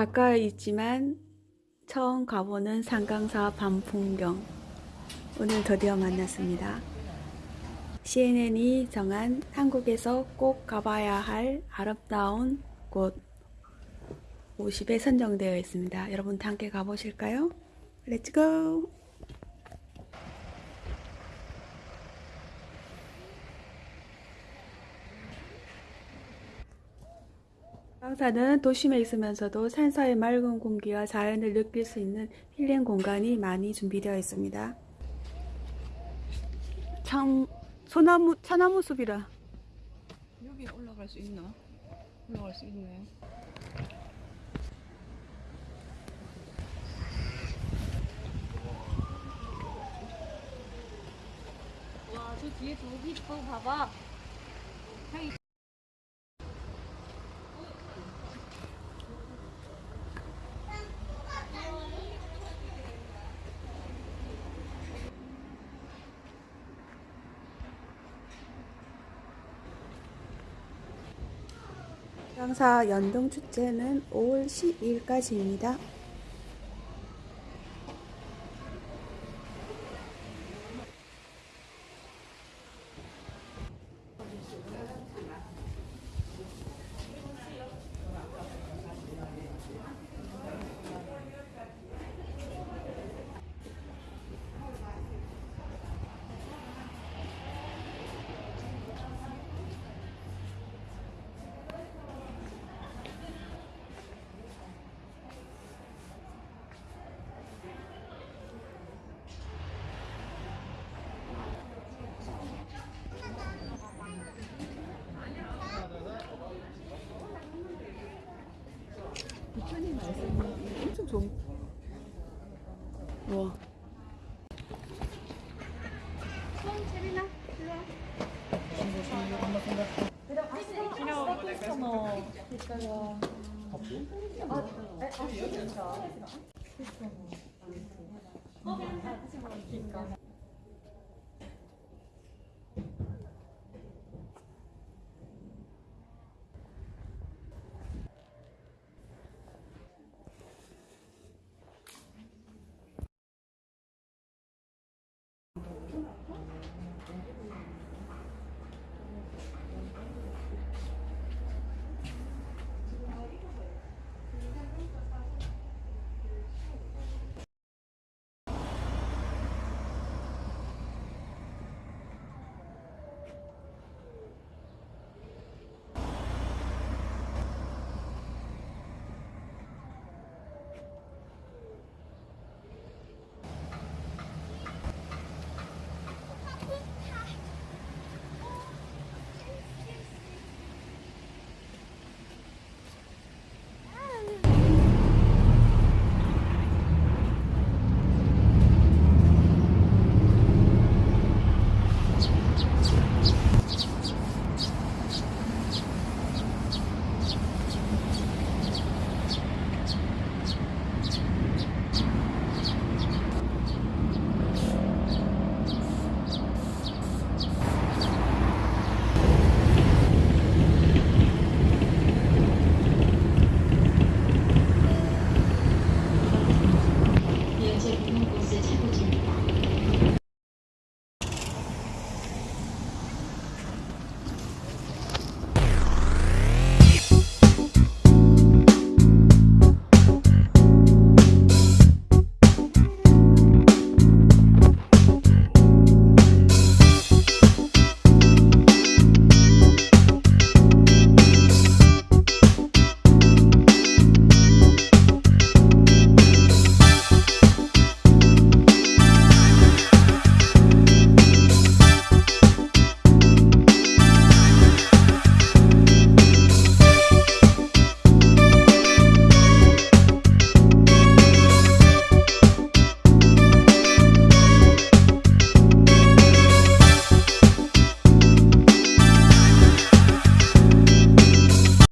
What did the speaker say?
가까이 있지만 처음 가보는 상강사 밤풍경 오늘 드디어 만났습니다. CNN이 정한 한국에서 꼭 가봐야 할 아름다운 곳 50에 선정되어 있습니다. 여러분도 함께 가보실까요? 렛츠 고! 강사는 도심에 있으면서도 산사의 맑은 공기와 자연을 느낄 수 있는 힐링 공간이 많이 준비되어 있습니다. 참 소나무 차나무 숲이라 여기 올라갈 수 있나? 올라갈 수 있네. 와, 저 뒤에 저기 저 봐봐. 강사 연동 축제는 5월 12일까지입니다. 부처님 말씀이 엄청 좋은. 와.